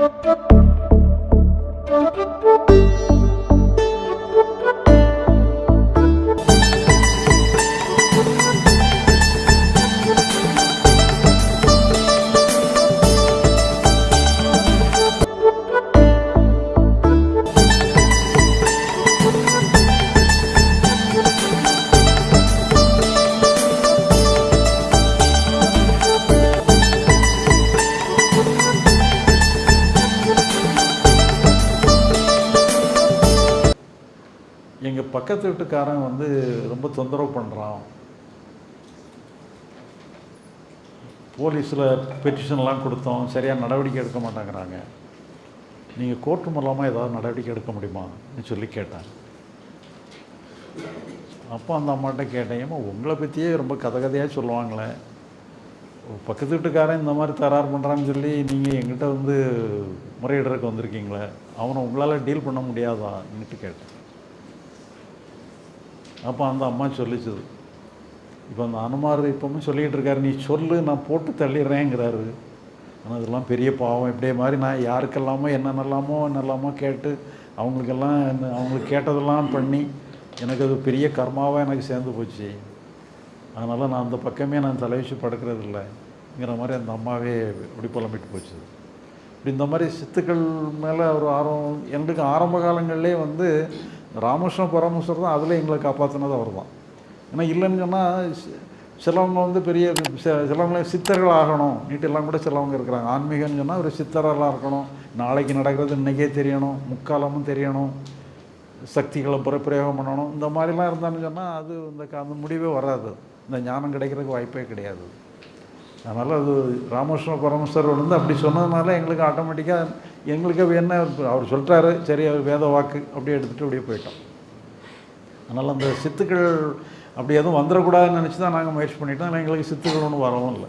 Thank you. நீங்கள் பக்கத்து வீட்டுக்காரன் வந்து ரொம்ப தொந்தரவு பண்ணுறான் போலீஸில் பெட்டிஷன்லாம் கொடுத்தோம். சரியாக நடவடிக்கை எடுக்க மாட்டேங்கிறாங்க. நீங்கள் கோர்ட்டு மூலமாக ஏதாவது நடவடிக்கை எடுக்க முடியுமான்னு சொல்லி கேட்டேன். அப்போ அந்த அம்மாட்ட கேட்டேன். உங்களை பற்றியே ரொம்ப கதை கதையாக சொல்லுவாங்களே. பக்கத்து வீட்டுக்காரன் இந்த மாதிரி தராறு பண்ணுறான்னு சொல்லி நீங்கள் எங்கிட்ட வந்து முறையிடுறதுக்கு வந்திருக்கீங்களே. அவனை உங்களால் டீல் பண்ண முடியாதான்னுட்டு கேட்டேன். அப்போ அந்த அம்மா சொல்லிச்சது. இப்போ அந்த அனுமார் இப்போவும் சொல்லிக்கிட்டு இருக்காரு நீ சொல்லு நான் போட்டு தள்ளிடுறேங்கிறாரு. ஆனால் அதெல்லாம் பெரிய பாவம். இப்படியே மாதிரி நான் யாருக்கெல்லாமோ என்னென்னலாமோ என்னெல்லாமோ கேட்டு அவங்களுக்கெல்லாம் என்ன அவங்களுக்கு கேட்டதெல்லாம் பண்ணி எனக்கு அது பெரிய கர்மாவாக எனக்கு சேர்ந்து போச்சு. அதனால் நான் அந்த பக்கமே நான் தலைவச்சு படுக்கிறது இல்லைங்கிற மாதிரி அந்த அம்மாவே இப்படி புலம்பிட்டு போச்சு இப்படி இந்த மாதிரி சித்துக்கள் மேலே ஒரு ஆர்வம் எங்களுக்கு ஆரம்ப காலங்கள்லேயே வந்து ராமகிருஷ்ண பரமேஸ்வர் தான் அதில் எங்களை காப்பாற்றினது அவர் தான் ஏன்னா இல்லைன்னு சொன்னால் சிலவங்க வந்து பெரிய சிலவங்களே சித்தர்கள் ஆகணும். நீட்டெல்லாம் கூட சிலவங்க இருக்கிறாங்க. ஆன்மீகம்னு சொன்னால் ஒரு சித்தரெல்லாம் இருக்கணும். நாளைக்கு நடக்கிறது இன்றைக்கே தெரியணும். முக்காலமும் தெரியணும். சக்திகளை புறப்பிரயோகம் பண்ணணும். இந்த மாதிரிலாம் இருந்தான்னு சொன்னால் அது இந்த க- அந்த முடிவே வராது. இந்த ஞானம் கிடைக்கிறதுக்கு வாய்ப்பே கிடையாது. அதனால் அது ராமகிருஷ்ண பரமேஸ்வரர் வந்து அப்படி சொன்னதுனால எங்களுக்கு ஆட்டோமேட்டிக்காக எங்களுக்கு என்ன அவர் சொல்லிட்டாரு சரி அவர் வேத வாக்கு அப்படியே எடுத்துகிட்டு அப்படியே போயிட்டோம். அதனால் அந்த சித்துக்கள் அப்படி எதுவும் வந்துடக்கூடாதுன்னு நினச்சி தான் நாங்கள் முயற்சி பண்ணிட்டோம் ஆனால் எங்களுக்கு சித்துக்கள் ஒன்றும் வரவும் இல்லை.